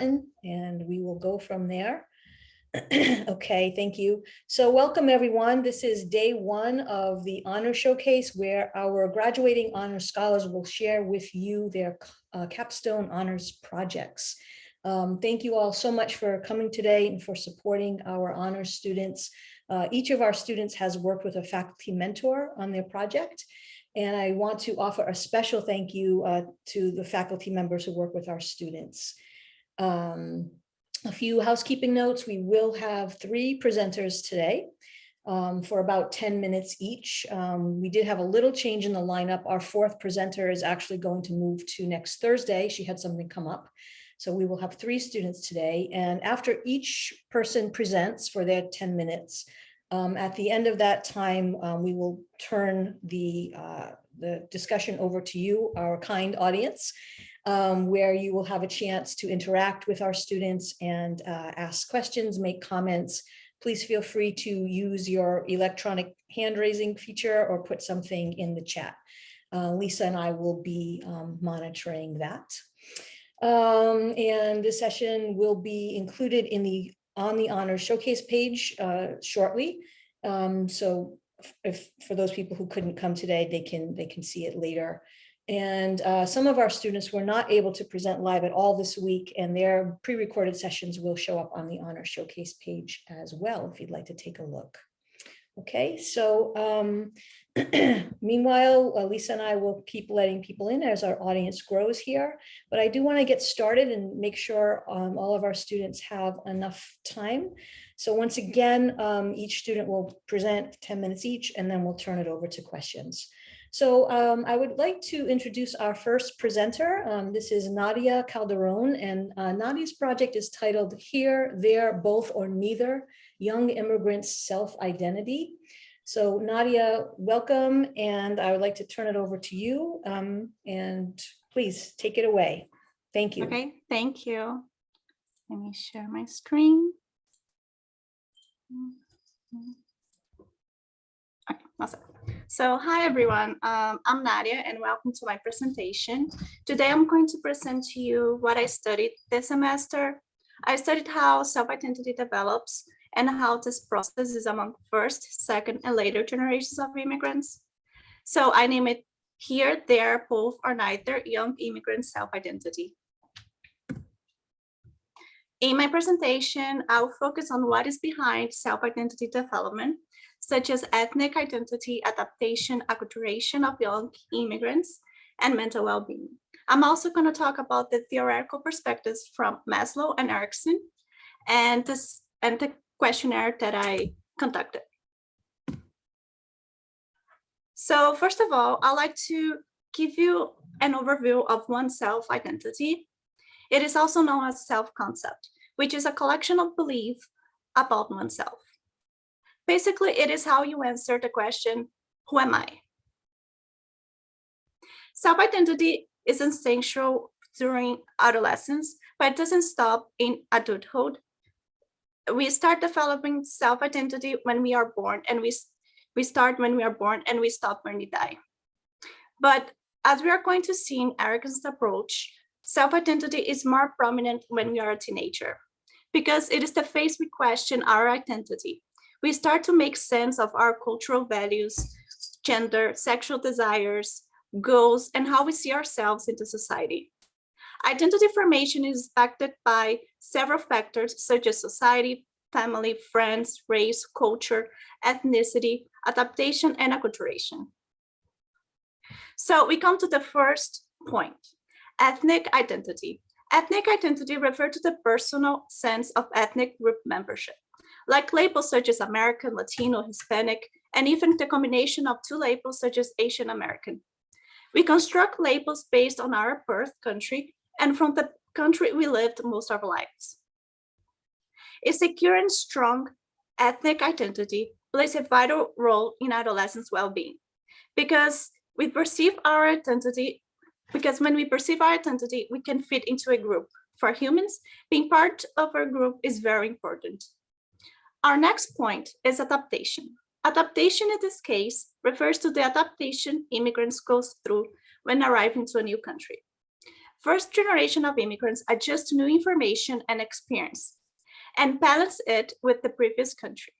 and we will go from there. Okay, thank you. So welcome, everyone. This is day one of the Honor Showcase where our graduating honor scholars will share with you their uh, capstone honors projects. Um, thank you all so much for coming today and for supporting our honors students. Uh, each of our students has worked with a faculty mentor on their project. And I want to offer a special thank you uh, to the faculty members who work with our students. Um, a few housekeeping notes. We will have three presenters today um, for about 10 minutes each. Um, we did have a little change in the lineup. Our fourth presenter is actually going to move to next Thursday. She had something come up. So we will have three students today. And after each person presents for their 10 minutes, um, at the end of that time, um, we will turn the, uh, the discussion over to you, our kind audience um, where you will have a chance to interact with our students and uh, ask questions, make comments. Please feel free to use your electronic hand raising feature or put something in the chat. Uh, Lisa and I will be um, monitoring that. Um, and this session will be included in the on the honor showcase page uh, shortly. Um, so if for those people who couldn't come today, they can they can see it later. And uh, some of our students were not able to present live at all this week and their pre-recorded sessions will show up on the honor showcase page as well if you'd like to take a look. Okay, so um, meanwhile, uh, Lisa and I will keep letting people in as our audience grows here, but I do want to get started and make sure um, all of our students have enough time. So once again, um, each student will present 10 minutes each, and then we'll turn it over to questions. So um, I would like to introduce our first presenter. Um, this is Nadia Calderon, and uh, Nadia's project is titled Here, There, Both or Neither, Young Immigrants Self-Identity. So Nadia, welcome, and I would like to turn it over to you, um, and please take it away. Thank you. Okay, thank you. Let me share my screen. Okay, awesome. So hi everyone, um, I'm Nadia and welcome to my presentation. Today I'm going to present to you what I studied this semester. I studied how self-identity develops and how this process is among first, second, and later generations of immigrants. So I name it here, there, both, or neither young immigrant self-identity. In my presentation, I'll focus on what is behind self-identity development such as ethnic identity, adaptation, acculturation of young immigrants, and mental well-being. I'm also going to talk about the theoretical perspectives from Maslow and Erikson and, this, and the questionnaire that I conducted. So first of all, I'd like to give you an overview of one's self-identity. It is also known as self-concept, which is a collection of beliefs about oneself. Basically, it is how you answer the question, who am I? Self-identity is essential during adolescence, but it doesn't stop in adulthood. We start developing self-identity when we are born and we, we start when we are born and we stop when we die. But as we are going to see in Erikson's approach, self-identity is more prominent when we are a teenager because it is the phase we question our identity we start to make sense of our cultural values, gender, sexual desires, goals, and how we see ourselves in the society. Identity formation is affected by several factors such as society, family, friends, race, culture, ethnicity, adaptation, and acculturation. So we come to the first point, ethnic identity. Ethnic identity refers to the personal sense of ethnic group membership like labels such as American, Latino, Hispanic, and even the combination of two labels such as Asian American. We construct labels based on our birth country and from the country we lived most of our lives. A secure and strong ethnic identity plays a vital role in adolescents' well-being because we perceive our identity, because when we perceive our identity, we can fit into a group. For humans, being part of a group is very important. Our next point is adaptation. Adaptation in this case refers to the adaptation immigrants go through when arriving to a new country. First generation of immigrants adjust to new information and experience and balance it with the previous country.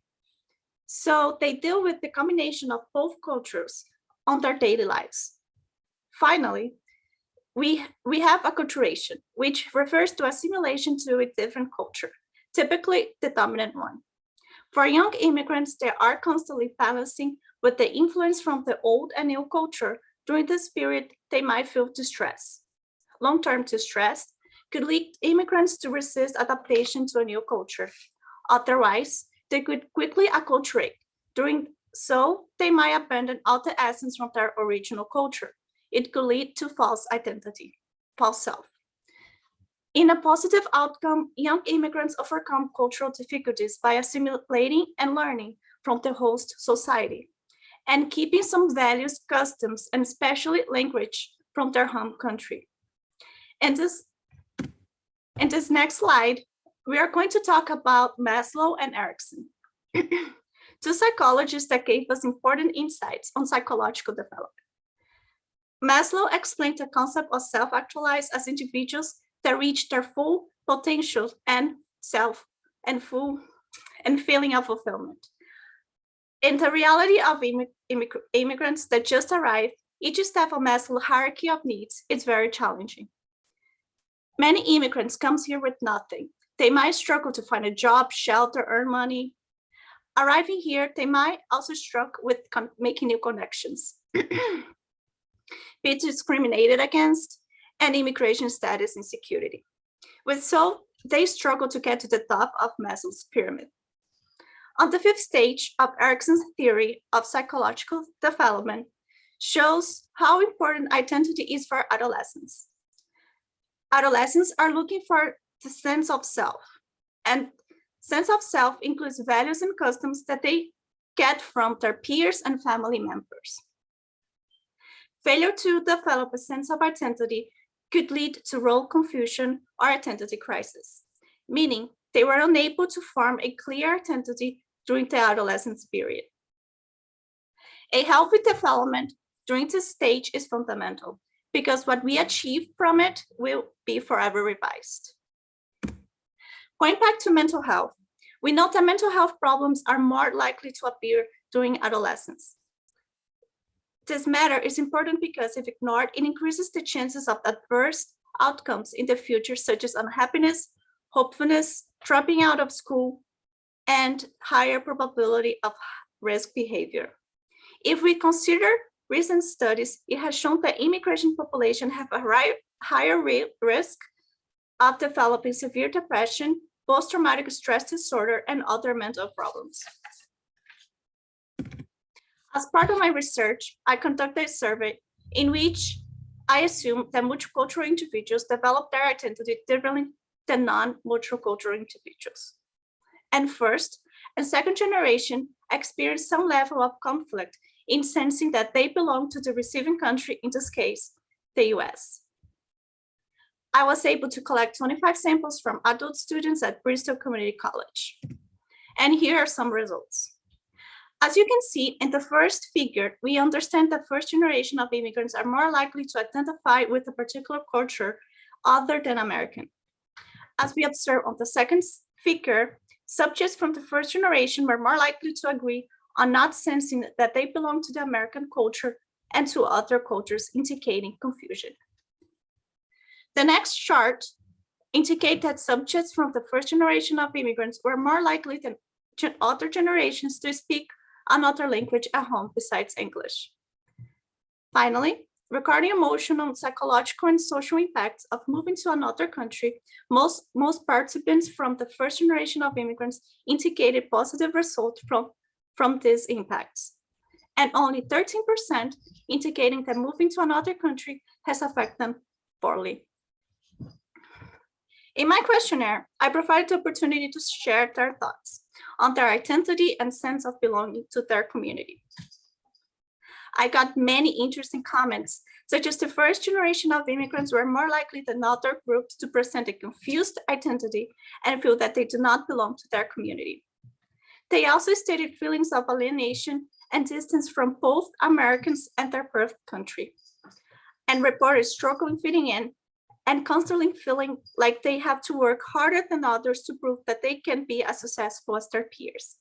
So they deal with the combination of both cultures on their daily lives. Finally, we, we have acculturation, which refers to assimilation to a different culture, typically the dominant one. For young immigrants, they are constantly balancing with the influence from the old and new culture. During this period, they might feel distress. Long-term distress could lead immigrants to resist adaptation to a new culture. Otherwise, they could quickly acculturate. During so, they might abandon all the essence from their original culture. It could lead to false identity, false self. In a positive outcome, young immigrants overcome cultural difficulties by assimilating and learning from the host society and keeping some values, customs, and especially language from their home country. And this, in this next slide, we are going to talk about Maslow and Erikson, two psychologists that gave us important insights on psychological development. Maslow explained the concept of self-actualized as individuals that reach their full potential and self and full and feeling of fulfillment. In the reality of immig immig immigrants that just arrived, each step of Maslow's hierarchy of needs is very challenging. Many immigrants comes here with nothing. They might struggle to find a job, shelter, earn money. Arriving here, they might also struggle with making new connections. Be discriminated against and immigration status insecurity. With so, they struggle to get to the top of Maslow's pyramid. On the fifth stage of Erikson's theory of psychological development shows how important identity is for adolescents. Adolescents are looking for the sense of self and sense of self includes values and customs that they get from their peers and family members. Failure to develop a sense of identity could lead to role confusion or identity crisis, meaning they were unable to form a clear identity during the adolescence period. A healthy development during this stage is fundamental because what we achieve from it will be forever revised. Going back to mental health, we know that mental health problems are more likely to appear during adolescence. This matter is important because if ignored, it increases the chances of adverse outcomes in the future, such as unhappiness, hopefulness, dropping out of school, and higher probability of risk behavior. If we consider recent studies, it has shown that immigration population have a higher risk of developing severe depression, post-traumatic stress disorder, and other mental problems. As part of my research, I conducted a survey in which I assumed that multicultural individuals develop their identity differently than non-multicultural individuals. And first and second generation experience some level of conflict in sensing that they belong to the receiving country, in this case, the US. I was able to collect 25 samples from adult students at Bristol Community College. And here are some results. As you can see in the first figure, we understand that first generation of immigrants are more likely to identify with a particular culture other than American. As we observe on the second figure, subjects from the first generation were more likely to agree on not sensing that they belong to the American culture and to other cultures, indicating confusion. The next chart indicate that subjects from the first generation of immigrants were more likely than other generations to speak another language at home besides English. Finally, regarding emotional, psychological, and social impacts of moving to another country, most, most participants from the first generation of immigrants indicated positive results from, from these impacts. And only 13% indicating that moving to another country has affected them poorly. In my questionnaire, I provided the opportunity to share their thoughts on their identity and sense of belonging to their community. I got many interesting comments, such as the first generation of immigrants were more likely than other groups to present a confused identity and feel that they do not belong to their community. They also stated feelings of alienation and distance from both Americans and their birth country, and reported struggling fitting in and constantly feeling like they have to work harder than others to prove that they can be as successful as their peers.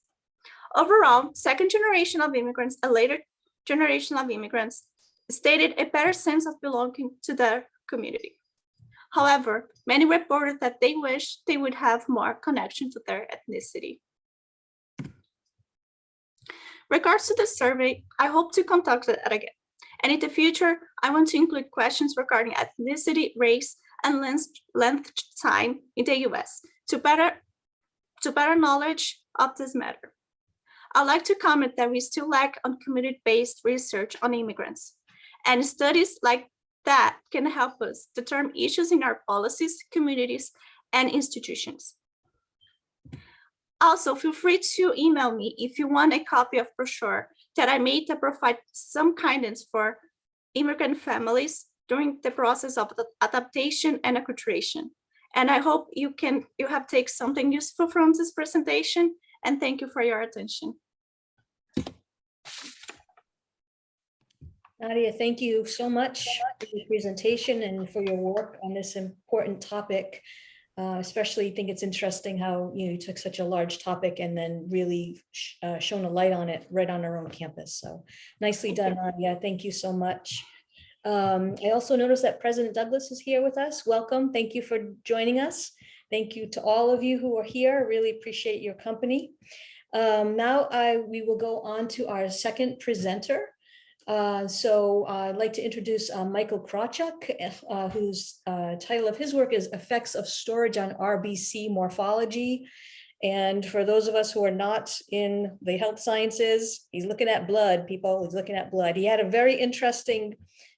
Overall, second generation of immigrants and later generation of immigrants stated a better sense of belonging to their community. However, many reported that they wish they would have more connection to their ethnicity. Regards to the survey, I hope to conduct it again. And in the future, I want to include questions regarding ethnicity, race, and length, length time in the US to better, to better knowledge of this matter. I'd like to comment that we still lack on community-based research on immigrants. And studies like that can help us determine issues in our policies, communities, and institutions. Also, feel free to email me if you want a copy of brochure that I made to provide some guidance for immigrant families during the process of adaptation and acculturation. And I hope you can you have take something useful from this presentation and thank you for your attention. Nadia, thank you so much for your presentation and for your work on this important topic. Uh, especially think it's interesting how you know you took such a large topic and then really sh uh, shone a light on it right on our own campus. So nicely done, Nadia. Thank you so much. Um, I also noticed that President Douglas is here with us. Welcome. Thank you for joining us. Thank you to all of you who are here. I really appreciate your company. Um, now I, we will go on to our second presenter. Uh, so uh, I'd like to introduce uh, Michael Krawchuk, uh, whose uh, title of his work is Effects of Storage on RBC Morphology. And for those of us who are not in the health sciences, he's looking at blood, people, he's looking at blood. He had a very interesting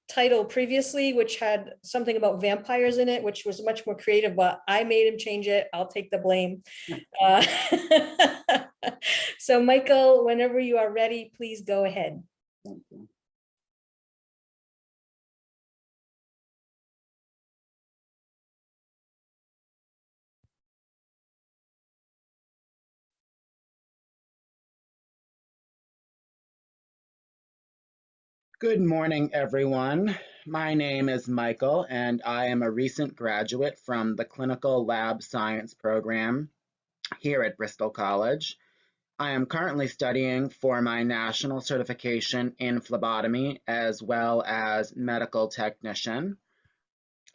title previously, which had something about vampires in it, which was much more creative, but I made him change it. I'll take the blame. Uh, so Michael, whenever you are ready, please go ahead. Thank you. Good morning, everyone. My name is Michael, and I am a recent graduate from the Clinical Lab Science program here at Bristol College. I am currently studying for my national certification in phlebotomy as well as medical technician.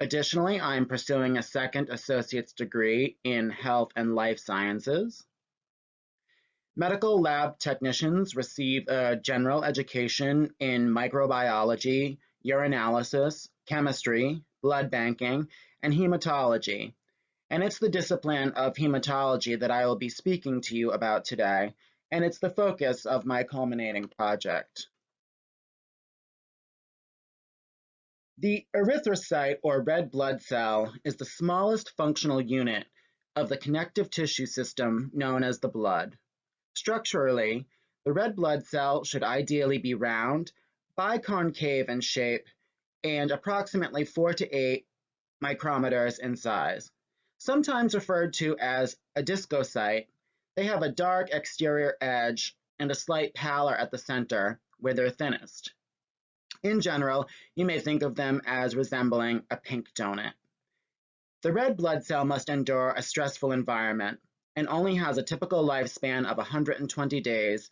Additionally, I am pursuing a second associate's degree in health and life sciences. Medical lab technicians receive a general education in microbiology, urinalysis, chemistry, blood banking, and hematology. And it's the discipline of hematology that I will be speaking to you about today, and it's the focus of my culminating project. The erythrocyte or red blood cell is the smallest functional unit of the connective tissue system known as the blood. Structurally, the red blood cell should ideally be round, biconcave in shape, and approximately 4 to 8 micrometers in size. Sometimes referred to as a discocyte, they have a dark exterior edge and a slight pallor at the center where they're thinnest. In general, you may think of them as resembling a pink donut. The red blood cell must endure a stressful environment, and only has a typical lifespan of 120 days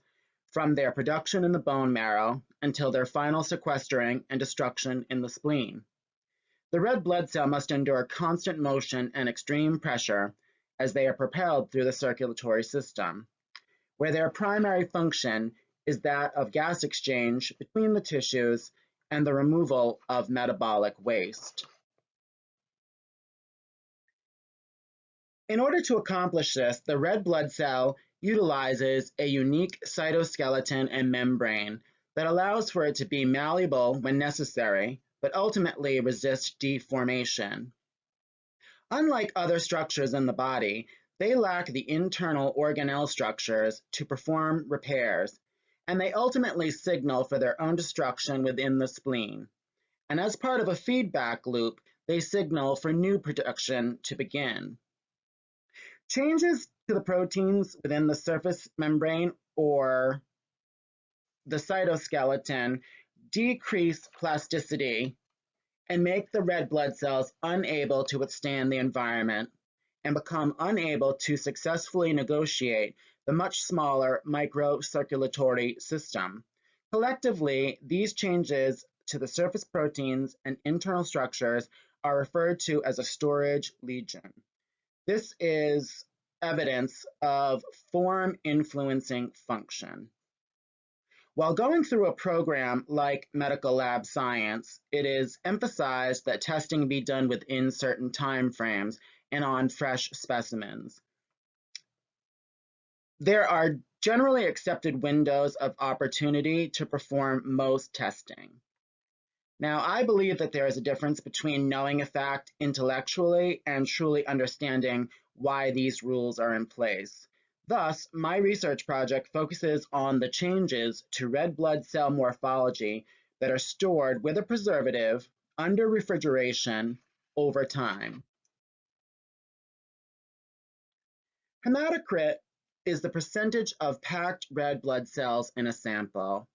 from their production in the bone marrow until their final sequestering and destruction in the spleen. The red blood cell must endure constant motion and extreme pressure as they are propelled through the circulatory system, where their primary function is that of gas exchange between the tissues and the removal of metabolic waste. In order to accomplish this, the red blood cell utilizes a unique cytoskeleton and membrane that allows for it to be malleable when necessary, but ultimately resist deformation. Unlike other structures in the body, they lack the internal organelle structures to perform repairs, and they ultimately signal for their own destruction within the spleen. And as part of a feedback loop, they signal for new production to begin. Changes to the proteins within the surface membrane or the cytoskeleton decrease plasticity and make the red blood cells unable to withstand the environment and become unable to successfully negotiate the much smaller microcirculatory system. Collectively, these changes to the surface proteins and internal structures are referred to as a storage lesion. This is evidence of form influencing function. While going through a program like medical lab science, it is emphasized that testing be done within certain timeframes and on fresh specimens. There are generally accepted windows of opportunity to perform most testing. Now, I believe that there is a difference between knowing a fact intellectually and truly understanding why these rules are in place. Thus, my research project focuses on the changes to red blood cell morphology that are stored with a preservative under refrigeration over time. Hematocrit is the percentage of packed red blood cells in a sample.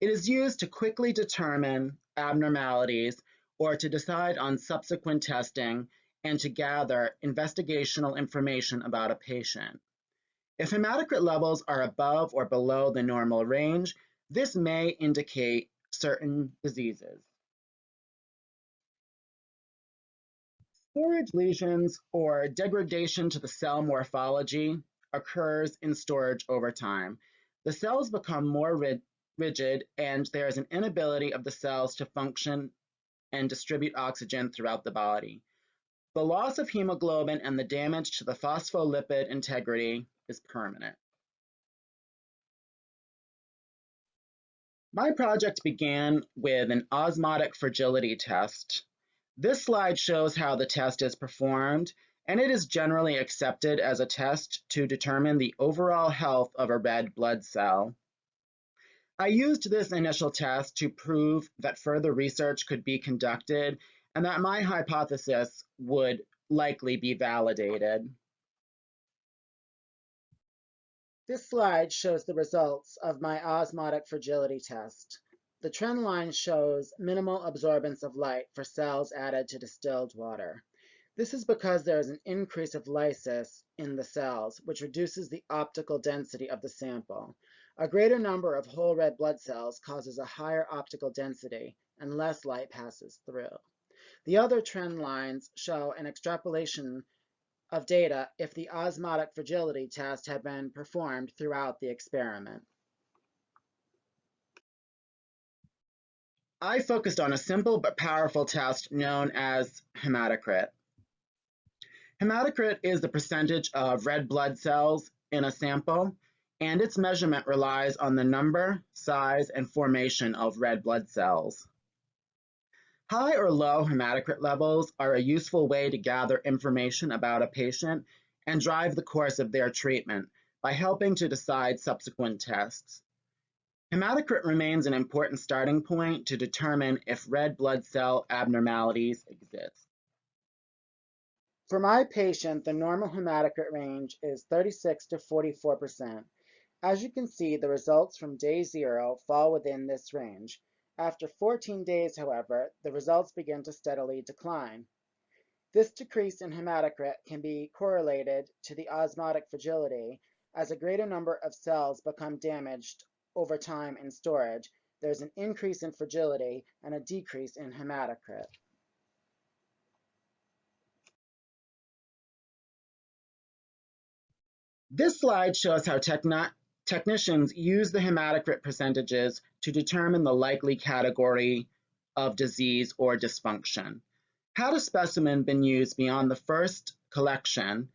It is used to quickly determine abnormalities or to decide on subsequent testing and to gather investigational information about a patient. If hematocrit levels are above or below the normal range, this may indicate certain diseases. Storage lesions or degradation to the cell morphology occurs in storage over time. The cells become more rigid and there is an inability of the cells to function and distribute oxygen throughout the body. The loss of hemoglobin and the damage to the phospholipid integrity is permanent. My project began with an osmotic fragility test. This slide shows how the test is performed, and it is generally accepted as a test to determine the overall health of a red blood cell. I used this initial test to prove that further research could be conducted and that my hypothesis would likely be validated. This slide shows the results of my osmotic fragility test. The trend line shows minimal absorbance of light for cells added to distilled water. This is because there is an increase of lysis in the cells, which reduces the optical density of the sample. A greater number of whole red blood cells causes a higher optical density and less light passes through. The other trend lines show an extrapolation of data if the osmotic fragility test had been performed throughout the experiment. I focused on a simple but powerful test known as hematocrit. Hematocrit is the percentage of red blood cells in a sample, and its measurement relies on the number, size, and formation of red blood cells. High or low hematocrit levels are a useful way to gather information about a patient and drive the course of their treatment by helping to decide subsequent tests. Hematocrit remains an important starting point to determine if red blood cell abnormalities exist. For my patient, the normal hematocrit range is 36 to 44%. As you can see, the results from day zero fall within this range, after 14 days, however, the results begin to steadily decline. This decrease in hematocrit can be correlated to the osmotic fragility. As a greater number of cells become damaged over time in storage, there's an increase in fragility and a decrease in hematocrit. This slide shows how techno Technicians use the hematocrit percentages to determine the likely category of disease or dysfunction. Had a specimen been used beyond the first collection,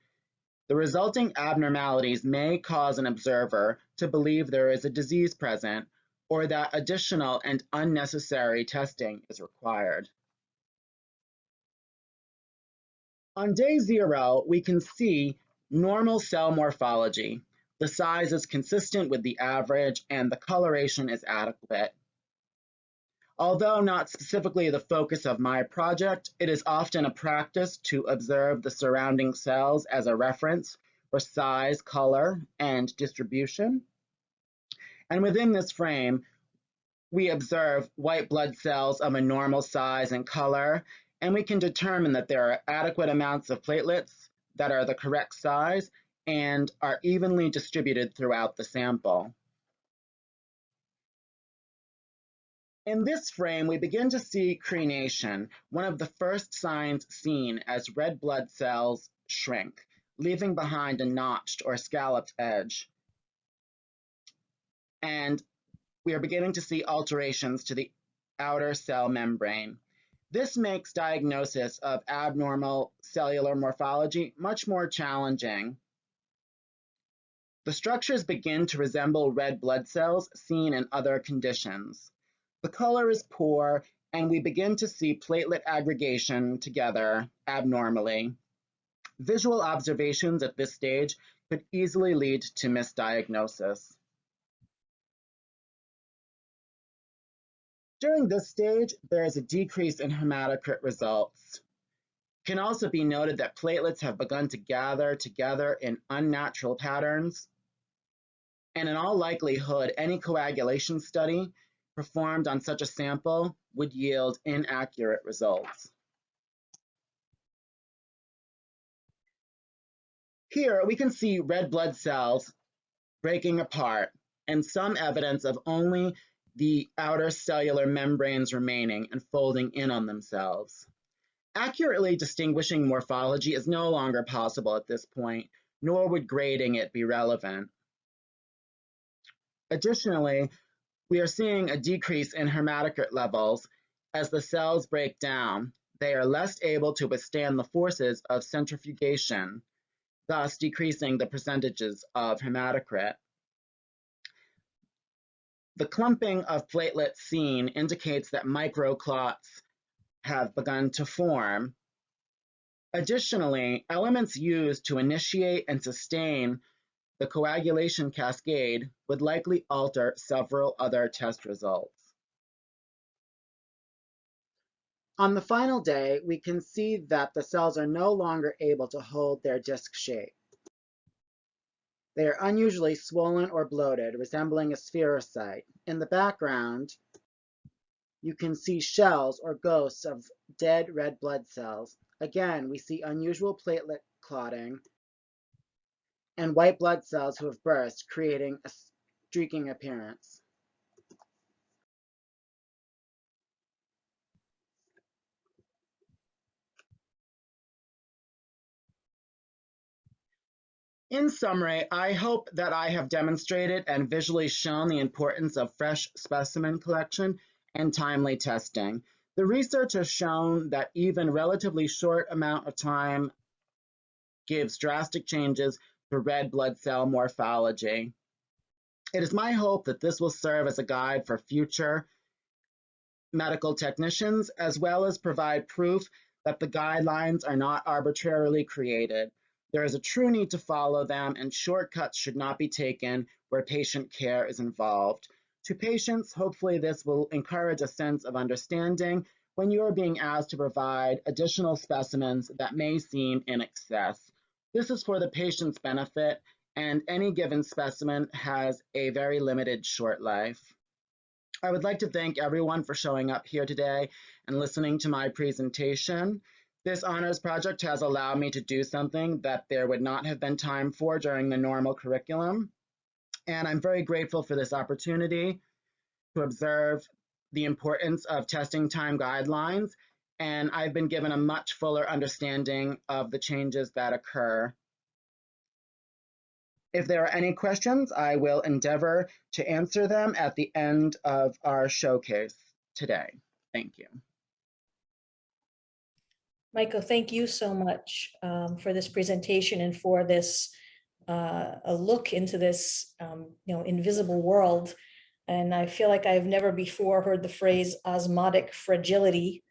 the resulting abnormalities may cause an observer to believe there is a disease present or that additional and unnecessary testing is required. On day zero, we can see normal cell morphology. The size is consistent with the average and the coloration is adequate. Although not specifically the focus of my project, it is often a practice to observe the surrounding cells as a reference for size, color, and distribution. And within this frame, we observe white blood cells of a normal size and color, and we can determine that there are adequate amounts of platelets that are the correct size and are evenly distributed throughout the sample. In this frame, we begin to see crenation, one of the first signs seen as red blood cells shrink, leaving behind a notched or scalloped edge. And we are beginning to see alterations to the outer cell membrane. This makes diagnosis of abnormal cellular morphology much more challenging. The structures begin to resemble red blood cells seen in other conditions. The color is poor, and we begin to see platelet aggregation together abnormally. Visual observations at this stage could easily lead to misdiagnosis. During this stage, there is a decrease in hematocrit results. Can also be noted that platelets have begun to gather together in unnatural patterns. And in all likelihood, any coagulation study performed on such a sample would yield inaccurate results. Here we can see red blood cells breaking apart and some evidence of only the outer cellular membranes remaining and folding in on themselves. Accurately distinguishing morphology is no longer possible at this point, nor would grading it be relevant. Additionally, we are seeing a decrease in hematocrit levels as the cells break down. They are less able to withstand the forces of centrifugation, thus decreasing the percentages of hematocrit. The clumping of platelets seen indicates that microclots have begun to form. Additionally, elements used to initiate and sustain the coagulation cascade would likely alter several other test results. On the final day, we can see that the cells are no longer able to hold their disc shape. They are unusually swollen or bloated, resembling a spherocyte. In the background, you can see shells or ghosts of dead red blood cells. Again, we see unusual platelet clotting and white blood cells who have burst, creating a streaking appearance. In summary, I hope that I have demonstrated and visually shown the importance of fresh specimen collection and timely testing. The research has shown that even relatively short amount of time gives drastic changes to red blood cell morphology. It is my hope that this will serve as a guide for future medical technicians, as well as provide proof that the guidelines are not arbitrarily created. There is a true need to follow them, and shortcuts should not be taken where patient care is involved. To patients, hopefully this will encourage a sense of understanding when you are being asked to provide additional specimens that may seem in excess. This is for the patient's benefit, and any given specimen has a very limited short life. I would like to thank everyone for showing up here today and listening to my presentation. This honors project has allowed me to do something that there would not have been time for during the normal curriculum. And I'm very grateful for this opportunity to observe the importance of testing time guidelines and I've been given a much fuller understanding of the changes that occur. If there are any questions, I will endeavor to answer them at the end of our showcase today. Thank you. Michael, thank you so much um, for this presentation and for this uh, a look into this um, you know invisible world. And I feel like I've never before heard the phrase osmotic fragility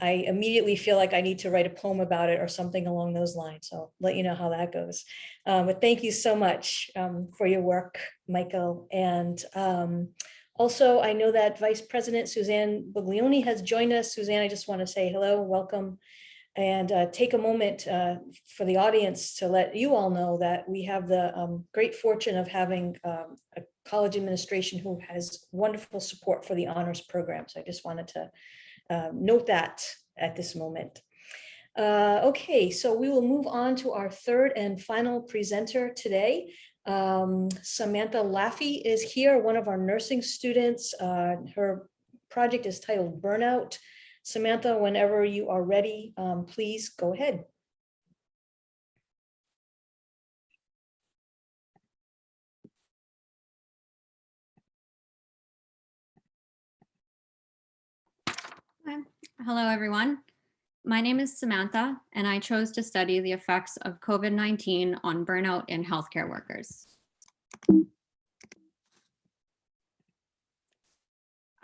I immediately feel like I need to write a poem about it or something along those lines. So I'll let you know how that goes. Um, but thank you so much um, for your work, Michael. And um, also, I know that Vice President Suzanne Buglioni has joined us. Suzanne, I just want to say hello, welcome. And uh, take a moment uh, for the audience to let you all know that we have the um, great fortune of having um, a college administration who has wonderful support for the honors program. So I just wanted to um, note that at this moment. Uh, okay, so we will move on to our third and final presenter today. Um, Samantha Laffey is here, one of our nursing students. Uh, her project is titled Burnout. Samantha, whenever you are ready, um, please go ahead. Hello, everyone. My name is Samantha, and I chose to study the effects of COVID-19 on burnout in healthcare workers.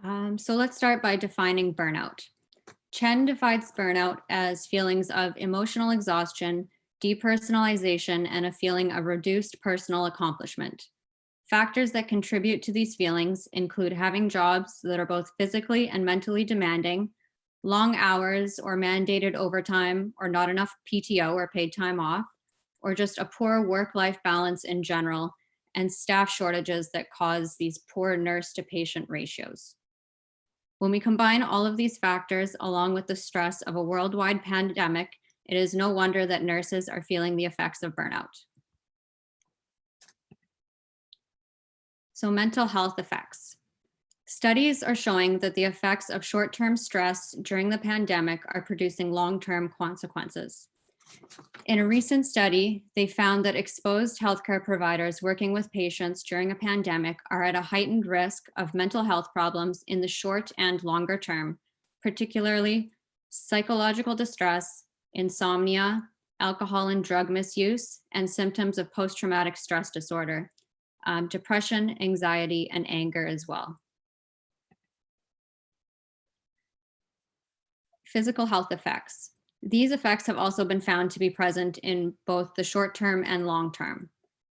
Um, so let's start by defining burnout. Chen defines burnout as feelings of emotional exhaustion, depersonalization, and a feeling of reduced personal accomplishment. Factors that contribute to these feelings include having jobs that are both physically and mentally demanding, long hours or mandated overtime or not enough PTO or paid time off, or just a poor work-life balance in general, and staff shortages that cause these poor nurse to patient ratios. When we combine all of these factors along with the stress of a worldwide pandemic, it is no wonder that nurses are feeling the effects of burnout. So mental health effects. Studies are showing that the effects of short-term stress during the pandemic are producing long-term consequences. In a recent study, they found that exposed healthcare providers working with patients during a pandemic are at a heightened risk of mental health problems in the short and longer term, particularly psychological distress, insomnia, alcohol and drug misuse, and symptoms of post-traumatic stress disorder, um, depression, anxiety, and anger as well. Physical health effects. These effects have also been found to be present in both the short term and long term.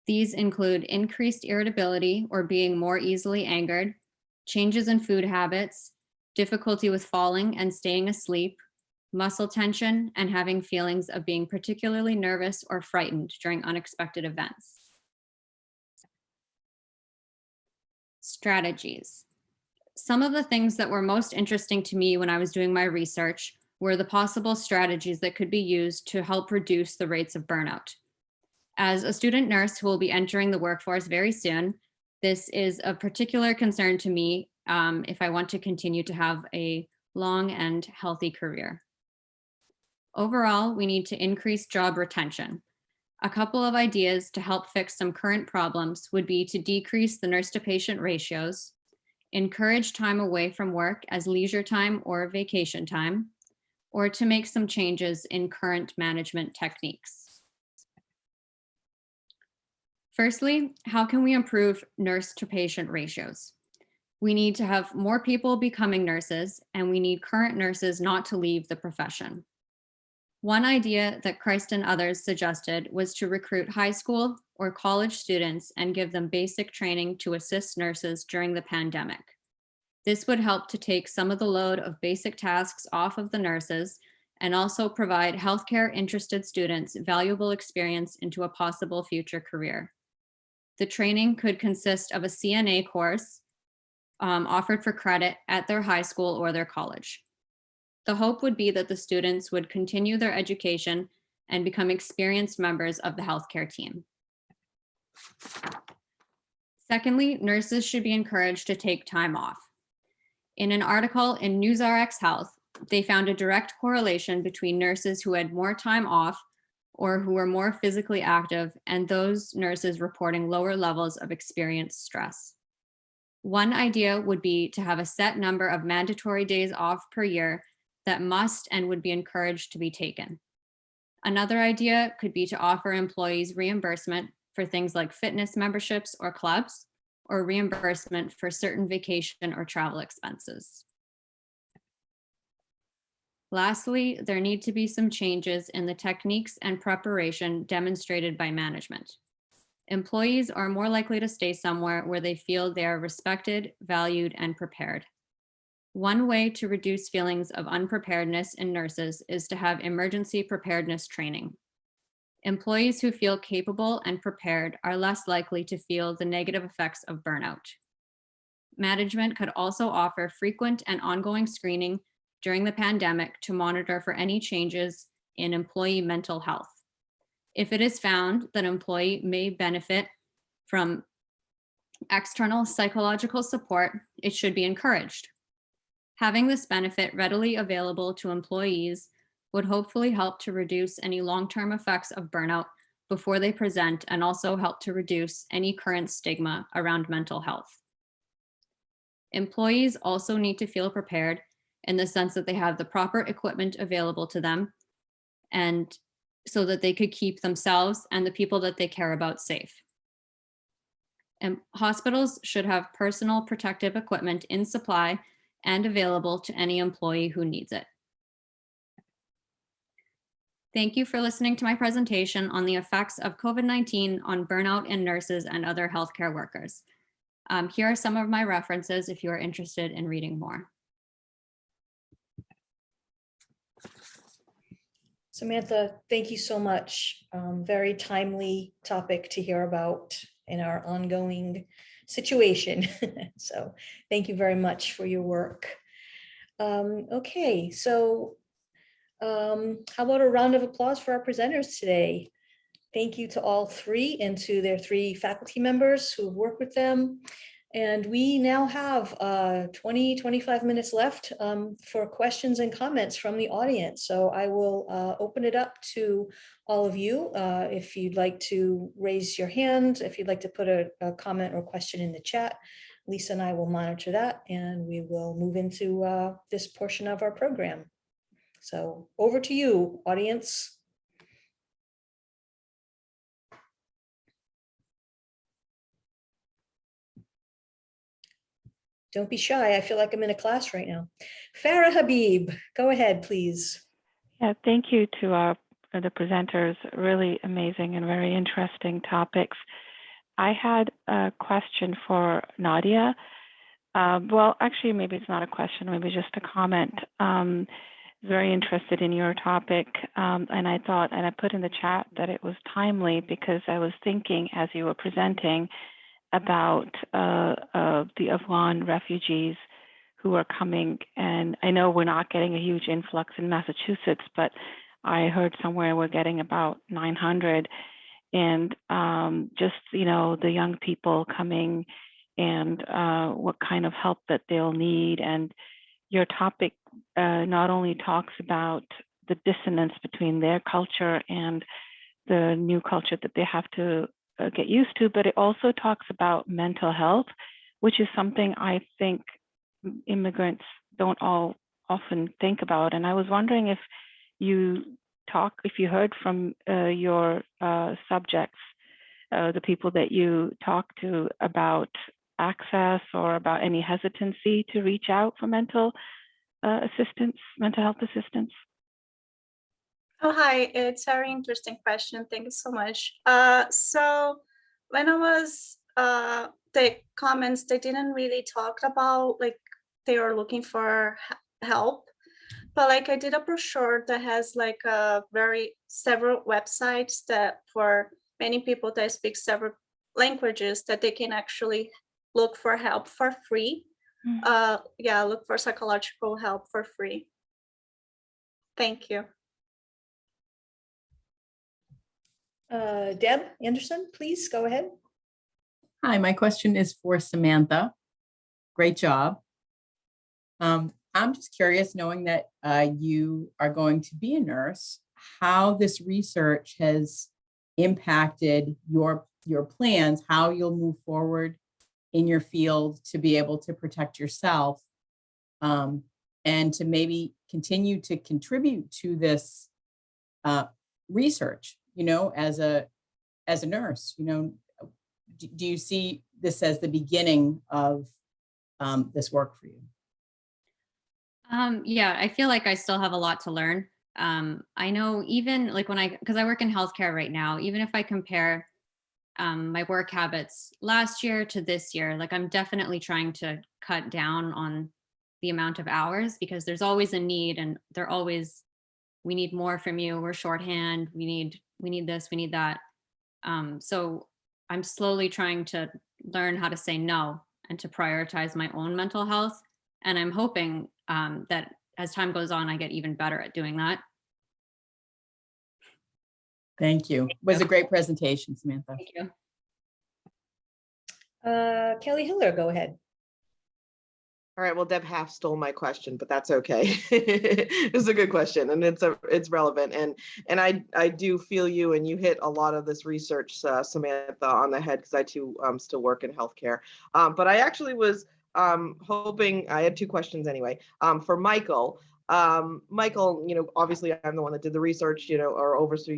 These include increased irritability or being more easily angered, changes in food habits, difficulty with falling and staying asleep, muscle tension, and having feelings of being particularly nervous or frightened during unexpected events. Strategies. Some of the things that were most interesting to me when I was doing my research were the possible strategies that could be used to help reduce the rates of burnout. As a student nurse who will be entering the workforce very soon, this is a particular concern to me um, if I want to continue to have a long and healthy career. Overall, we need to increase job retention. A couple of ideas to help fix some current problems would be to decrease the nurse to patient ratios, encourage time away from work as leisure time or vacation time, or to make some changes in current management techniques. Firstly, how can we improve nurse to patient ratios? We need to have more people becoming nurses and we need current nurses not to leave the profession. One idea that Christ and others suggested was to recruit high school or college students and give them basic training to assist nurses during the pandemic. This would help to take some of the load of basic tasks off of the nurses and also provide healthcare interested students valuable experience into a possible future career. The training could consist of a CNA course um, offered for credit at their high school or their college. The hope would be that the students would continue their education and become experienced members of the healthcare team. Secondly, nurses should be encouraged to take time off. In an article in NewsRx Health, they found a direct correlation between nurses who had more time off or who were more physically active and those nurses reporting lower levels of experienced stress. One idea would be to have a set number of mandatory days off per year that must and would be encouraged to be taken. Another idea could be to offer employees reimbursement for things like fitness memberships or clubs, or reimbursement for certain vacation or travel expenses. Lastly, there need to be some changes in the techniques and preparation demonstrated by management. Employees are more likely to stay somewhere where they feel they are respected, valued, and prepared. One way to reduce feelings of unpreparedness in nurses is to have emergency preparedness training. Employees who feel capable and prepared are less likely to feel the negative effects of burnout. Management could also offer frequent and ongoing screening during the pandemic to monitor for any changes in employee mental health. If it is found that an employee may benefit from external psychological support, it should be encouraged. Having this benefit readily available to employees would hopefully help to reduce any long-term effects of burnout before they present and also help to reduce any current stigma around mental health. Employees also need to feel prepared in the sense that they have the proper equipment available to them and so that they could keep themselves and the people that they care about safe. And hospitals should have personal protective equipment in supply and available to any employee who needs it. Thank you for listening to my presentation on the effects of COVID-19 on burnout in nurses and other healthcare workers. Um, here are some of my references if you are interested in reading more. Samantha, thank you so much. Um, Very timely topic to hear about in our ongoing situation. So thank you very much for your work. Um, Okay, so um, how about a round of applause for our presenters today? Thank you to all three and to their three faculty members who have worked with them. And we now have uh, 20, 25 minutes left um, for questions and comments from the audience. So I will uh, open it up to all of you. uh, If you'd like to raise your hand, if you'd like to put a, a comment or question in the chat, Lisa and I will monitor that and we will move into uh, this portion of our program. So over to you, audience. Don't be shy. I feel like I'm in a class right now. Farah Habib, go ahead, please. Yeah, thank you to our uh, the presenters. Really amazing and very interesting topics. I had a question for Nadia. Um, well, actually, maybe it's not a question, maybe just a comment. Um, very interested in your topic, um, and I thought, and I put in the chat that it was timely because I was thinking as you were presenting about uh, uh, the Afghan refugees who are coming. And I know we're not getting a huge influx in Massachusetts, but I heard somewhere we're getting about 900. And um, just, you know, the young people coming and uh, what kind of help that they'll need. And your topic uh, not only talks about the dissonance between their culture and the new culture that they have to uh, get used to, but it also talks about mental health, which is something I think immigrants don't all often think about. And I was wondering if you talk, if you heard from uh, your uh, subjects, uh, the people that you talk to about access or about any hesitancy to reach out for mental uh, assistance, mental health assistance. Oh, hi, it's a very interesting question. Thank you so much. Uh, so when I was, uh, the comments, they didn't really talk about like they are looking for help. But like I did a brochure that has like a very several websites that for many people that speak several languages that they can actually look for help for free. Mm. Uh, yeah, look for psychological help for free. Thank you. Uh, Deb Anderson, please go ahead. Hi, my question is for Samantha. Great job. Um, I'm just curious, knowing that uh, you are going to be a nurse, how this research has impacted your your plans, how you'll move forward in your field to be able to protect yourself, um, and to maybe continue to contribute to this uh, research. You know, as a as a nurse, you know, do, do you see this as the beginning of um, this work for you? Um, yeah, I feel like I still have a lot to learn. Um, I know even like when I, because I work in healthcare right now, even if I compare um, my work habits last year to this year, like I'm definitely trying to cut down on the amount of hours because there's always a need and they're always, we need more from you, we're shorthand, we need, we need this, we need that. Um, so I'm slowly trying to learn how to say no and to prioritize my own mental health. And I'm hoping um, that as time goes on, I get even better at doing that. Thank you. It was a great presentation, Samantha. Thank you. Uh, Kelly Hiller, go ahead. All right, well, Deb half stole my question, but that's okay. It's a good question and it's a, it's relevant and, and I, I do feel you and you hit a lot of this research, uh, Samantha, on the head because I too um, still work in healthcare. Um, but I actually was um, hoping, I had two questions anyway, um, for Michael. Um, Michael, you know, obviously I'm the one that did the research, you know, or oversaw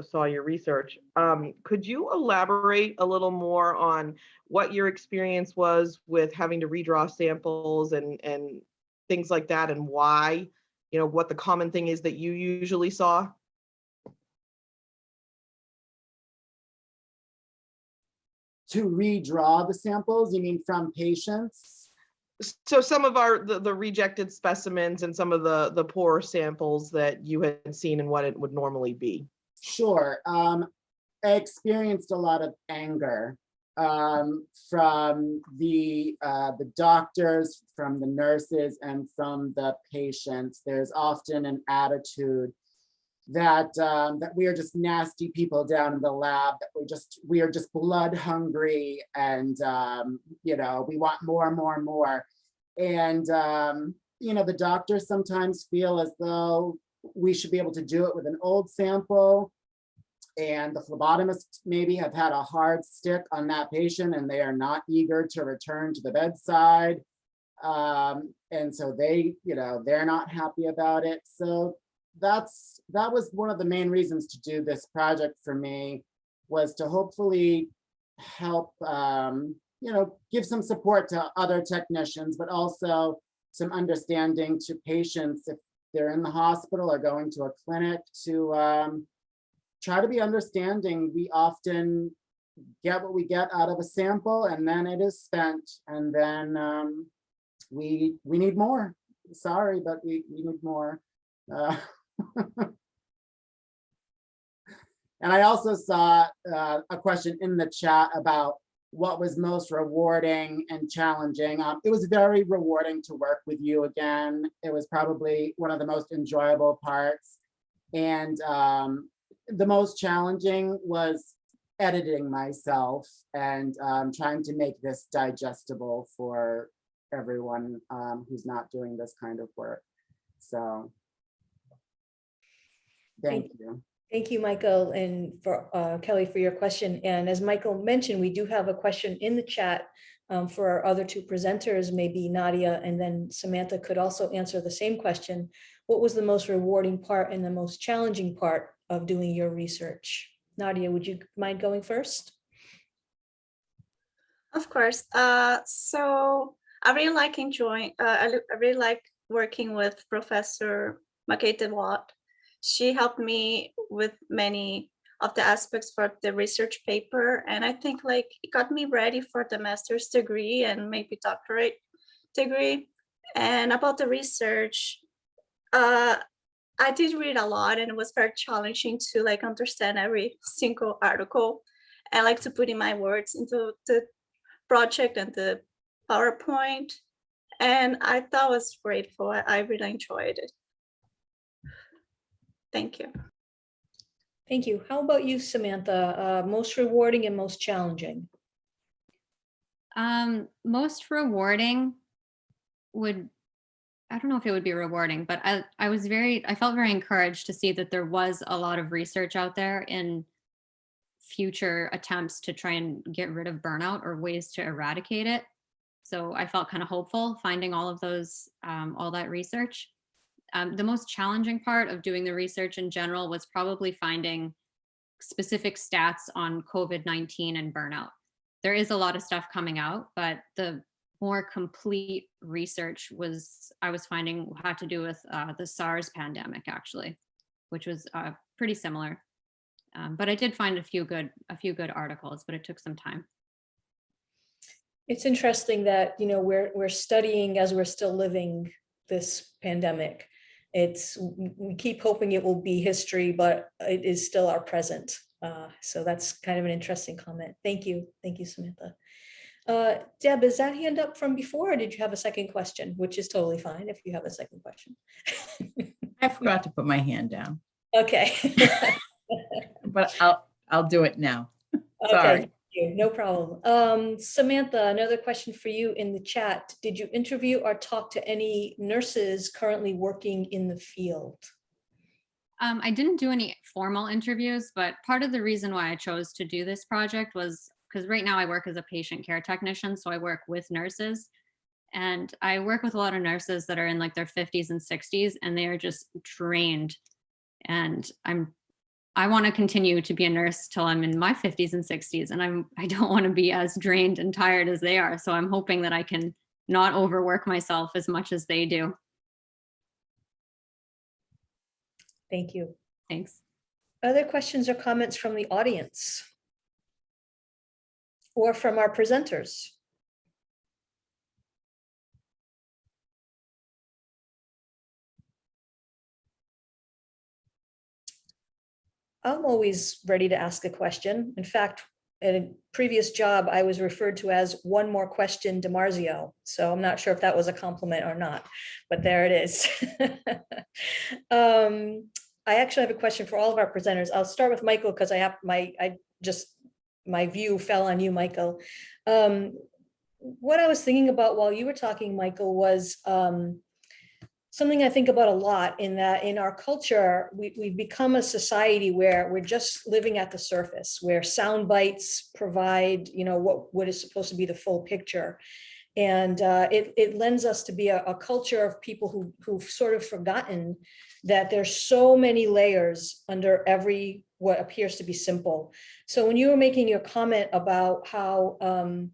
saw your research. Um, could you elaborate a little more on what your experience was with having to redraw samples and and things like that and why you know what the common thing is that you usually saw To redraw the samples, you mean from patients? So some of our the, the rejected specimens and some of the the poor samples that you had seen and what it would normally be Sure. Um, I experienced a lot of anger um, from the uh, the doctors, from the nurses, and from the patients. There's often an attitude that um, that we are just nasty people down in the lab. That we just we are just blood hungry, and um, you know we want more and more and more. And um, you know the doctors sometimes feel as though we should be able to do it with an old sample. And the phlebotomists maybe have had a hard stick on that patient and they are not eager to return to the bedside. Um, and so they, you know, they're not happy about it. So that's, that was one of the main reasons to do this project for me was to hopefully help, um, you know, give some support to other technicians, but also some understanding to patients if they're in the hospital or going to a clinic to um, try to be understanding. We often get what we get out of a sample and then it is spent and then um, we we need more. Sorry, but we, we need more. Uh, and I also saw uh, a question in the chat about what was most rewarding and challenging. Um, it was very rewarding to work with you again. It was probably one of the most enjoyable parts. And um, the most challenging was editing myself and um, trying to make this digestible for everyone um, who's not doing this kind of work. So thank you. Thank you, Michael, and for uh, Kelly for your question. And as Michael mentioned, we do have a question in the chat um, for our other two presenters, maybe Nadia and then Samantha could also answer the same question. What was the most rewarding part and the most challenging part of doing your research? Nadia, would you mind going first? Of course. Uh, so I really like enjoying, uh, I, I really like working with Professor Makete Watt. She helped me with many of the aspects for the research paper. And I think like it got me ready for the master's degree and maybe doctorate degree. And about the research, uh, I did read a lot and it was very challenging to like understand every single article and like to put in my words into the project and the PowerPoint. And I thought was grateful. I really enjoyed it. Thank you. Thank you. How about you, Samantha? Uh, Most rewarding and most challenging? Um, most rewarding would, I don't know if it would be rewarding, but I, I was very, I felt very encouraged to see that there was a lot of research out there in future attempts to try and get rid of burnout or ways to eradicate it. So I felt kind of hopeful finding all of those, um, all that research. Um, the most challenging part of doing the research in general was probably finding specific stats on COVID-19 and burnout. There is a lot of stuff coming out, but the more complete research was, I was finding had to do with uh, the SARS pandemic actually, which was uh, pretty similar. Um, but I did find a few good, a few good articles, but it took some time. It's interesting that, you know, we're, we're studying as we're still living this pandemic. It's, we keep hoping it will be history, but it is still our present. Uh, So that's kind of an interesting comment. Thank you. Thank you, Samantha. Uh, Deb, is that hand up from before or did you have a second question? Which is totally fine if you have a second question. I forgot to put my hand down, Okay. but I'll, I'll do it now. Okay, Sorry. You. No problem. Um, Samantha, another question for you in the chat. Did you interview or talk to any nurses currently working in the field? Um, I didn't do any formal interviews, but part of the reason why I chose to do this project was because right now I work as a patient care technician, so I work with nurses. And I work with a lot of nurses that are in like their 50s and 60s, and they are just drained. And I'm, I want to continue to be a nurse till I'm in my 50s and 60s, and I'm, I don't want to be as drained and tired as they are. So I'm hoping that I can not overwork myself as much as they do. Thank you. Thanks. Other questions or comments from the audience? Or from our presenters? I'm always ready to ask a question. In fact, in a previous job, I was referred to as one more question DiMarzio. So I'm not sure if that was a compliment or not, but there it is. Um, I actually have a question for all of our presenters. I'll start with Michael because I have my, I just, my view fell on you, Michael. Um, What I was thinking about while you were talking, Michael, was um, something I think about a lot in that in our culture, we, we've become a society where we're just living at the surface, where sound bites provide, you know, what, what is supposed to be the full picture. And uh, it, it lends us to be a, a culture of people who, who've sort of forgotten that there's so many layers under every, what appears to be simple. So when you were making your comment about how, um,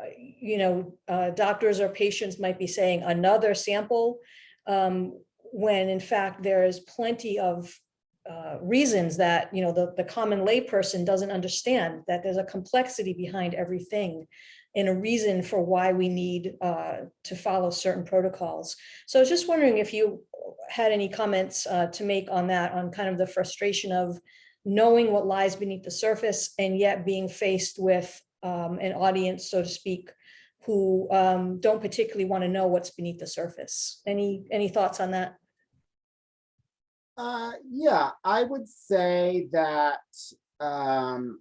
uh, you know, uh, doctors or patients might be saying another sample, um, when in fact there is plenty of uh, reasons that, you know, the, the common layperson doesn't understand, that there's a complexity behind everything and a reason for why we need uh, to follow certain protocols. So I was just wondering if you had any comments uh, to make on that, on kind of the frustration of knowing what lies beneath the surface and yet being faced with um, an audience, so to speak, who um, don't particularly want to know what's beneath the surface. Any, any thoughts on that? Uh, yeah, I would say that, um,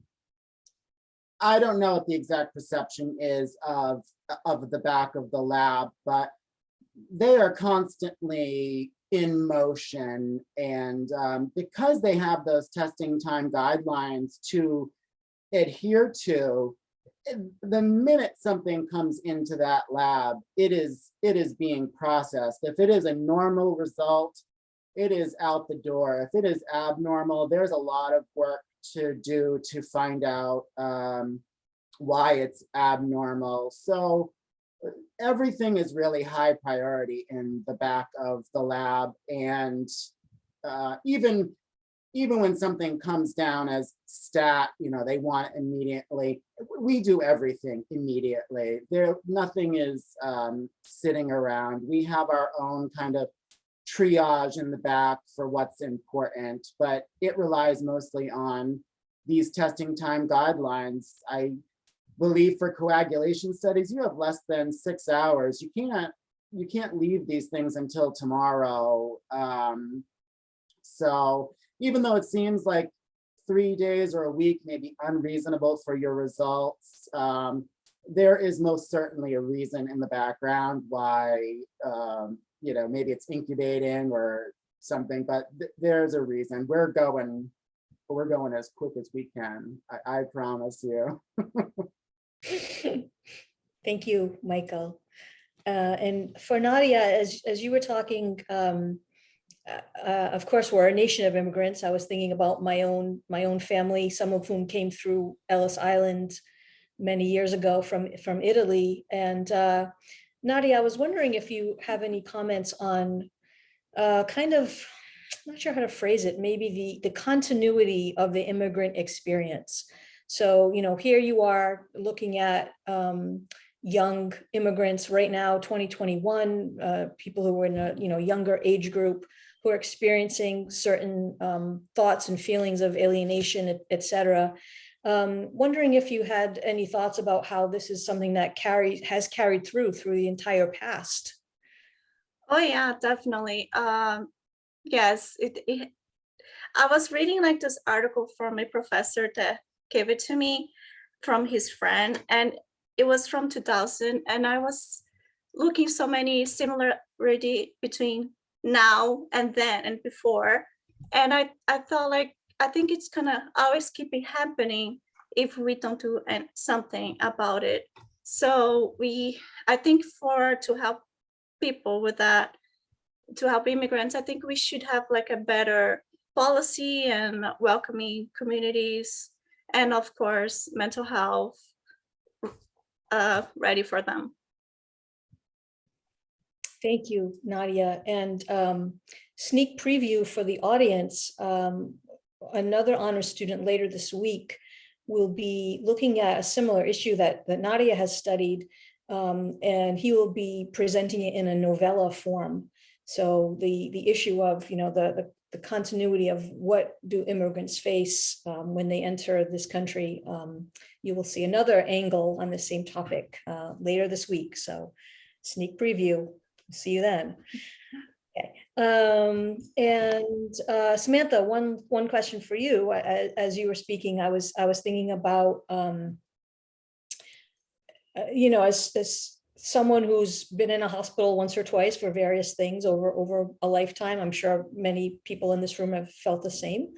I don't know what the exact perception is of, of the back of the lab, but they are constantly in motion and, um, because they have those testing time guidelines to adhere to, the minute something comes into that lab, it is, it is being processed. If it is a normal result, it is out the door. If it is abnormal, there's a lot of work to do to find out um, why it's abnormal. So everything is really high priority in the back of the lab. And uh, even, even when something comes down as stat, you know, they want immediately, we do everything immediately. There, nothing is um, sitting around. We have our own kind of triage in the back for what's important, but it relies mostly on these testing time guidelines. I believe for coagulation studies, you have less than six hours. You can't, you can't leave these things until tomorrow. Um, so even though it seems like three days or a week may be unreasonable for your results, um, there is most certainly a reason in the background why um, you know, maybe it's incubating or something, but th there's a reason. We're going, we're going as quick as we can. I, I promise you. Thank you, Michael. Uh, and for Nadia, as, as you were talking, um, uh, uh, of course, we're a nation of immigrants. I was thinking about my own, my own family, some of whom came through Ellis Island many years ago from, from Italy. And uh, Nadia, I was wondering if you have any comments on uh, kind of, I'm not sure how to phrase it, maybe the, the continuity of the immigrant experience. So, you know, here you are looking at um, young immigrants right now, 2021, uh, people who are in a, you know, younger age group who are experiencing certain um, thoughts and feelings of alienation, et- et cetera. Um, wondering if you had any thoughts about how this is something that carries, has carried through, through the entire past. Oh yeah, definitely. Um, yes, it, it. I was reading like this article from a professor that gave it to me from his friend, and it was from 2000, and I was looking so many similarity between now and then and before, and I I felt like I think it's gonna always keep it happening if we don't do something about it. So we, I think for to help people with that to help immigrants i think we should have like a better policy and welcoming communities and of course mental health uh ready for them Thank you, Nadia. And um, sneak preview for the audience. um, Another honor student later this week will be looking at a similar issue that, that Nadia has studied. um, And he will be presenting it in a novella form. So the, the issue of, you know, the, the- the continuity of what do immigrants face um, when they enter this country. um, You will see another angle on the same topic uh, later this week. So sneak preview. See you then. Okay, um, and uh, Samantha, one, one question for you. A- As you were speaking, I was, I was thinking about, um, uh, you know, as, as someone who's been in a hospital once or twice for various things over, over a lifetime, I'm sure many people in this room have felt the same.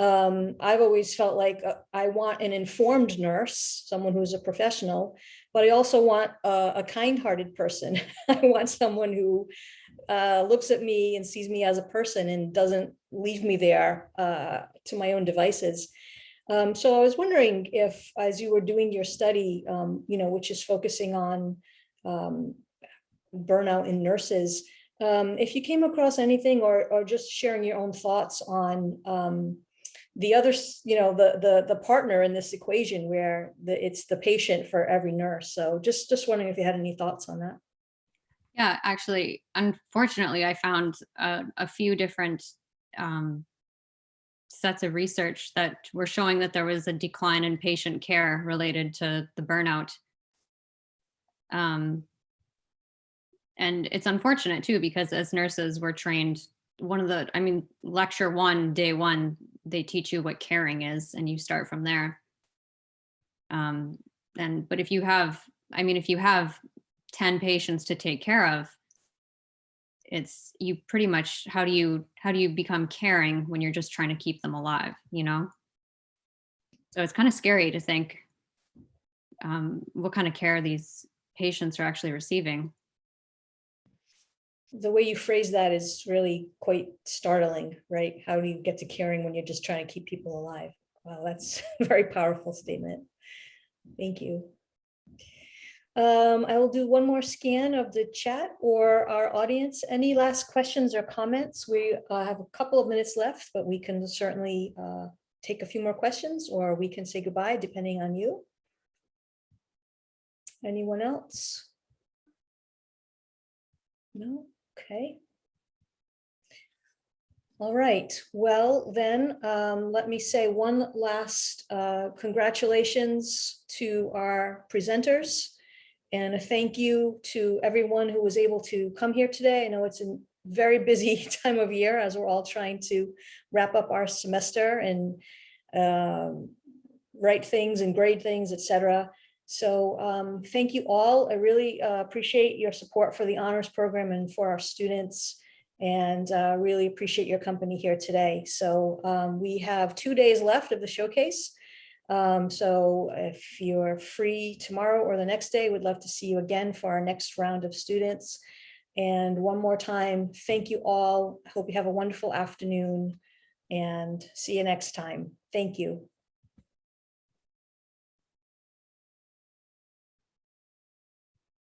Um, I've always felt like uh, I want an informed nurse, someone who's a professional, but I also want a, a kind-hearted person. I want someone who uh, looks at me and sees me as a person and doesn't leave me there uh, to my own devices. Um, so I was wondering if, as you were doing your study, um, you know, which is focusing on um, burnout in nurses, um, if you came across anything or, or just sharing your own thoughts on um, the other, you know, the, the, the partner in this equation where the, it's the patient for every nurse. So just, just wondering if you had any thoughts on that. Yeah, actually, unfortunately, I found a, few different um, sets of research that were showing that there was a decline in patient care related to the burnout. Um, and it's unfortunate too, because as nurses, we're trained, one of the, I mean, lecture one, day one, they teach you what caring is and you start from there. Um, and, but if you have, I mean, if you have 10 patients to take care of, it's you pretty much how do you how do you become caring when you're just trying to keep them alive you know so it's kind of scary to think um, what kind of care these patients are actually receiving the way you phrase that is really quite startling, right? How do you get to caring when you're just trying to keep people alive? Wow, that's a very powerful statement. Thank you. Um, I will do one more scan of the chat or our audience. Any last questions or comments? We uh, have a couple of minutes left, but we can certainly uh, take a few more questions or we can say goodbye depending on you. Anyone else? No, okay. All right, well then, um, let me say one last uh, congratulations to our presenters. And a thank you to everyone who was able to come here today. I know it's a very busy time of year as we're all trying to wrap up our semester and um, write things and grade things, etc. So um, thank you all. I really uh, appreciate your support for the honors program and for our students and uh, really appreciate your company here today. So um, we have two days left of the showcase. Um, so if you're free tomorrow or the next day, we'd love to see you again for our next round of students. And one more time, thank you all. I hope you have a wonderful afternoon and see you next time. Thank you.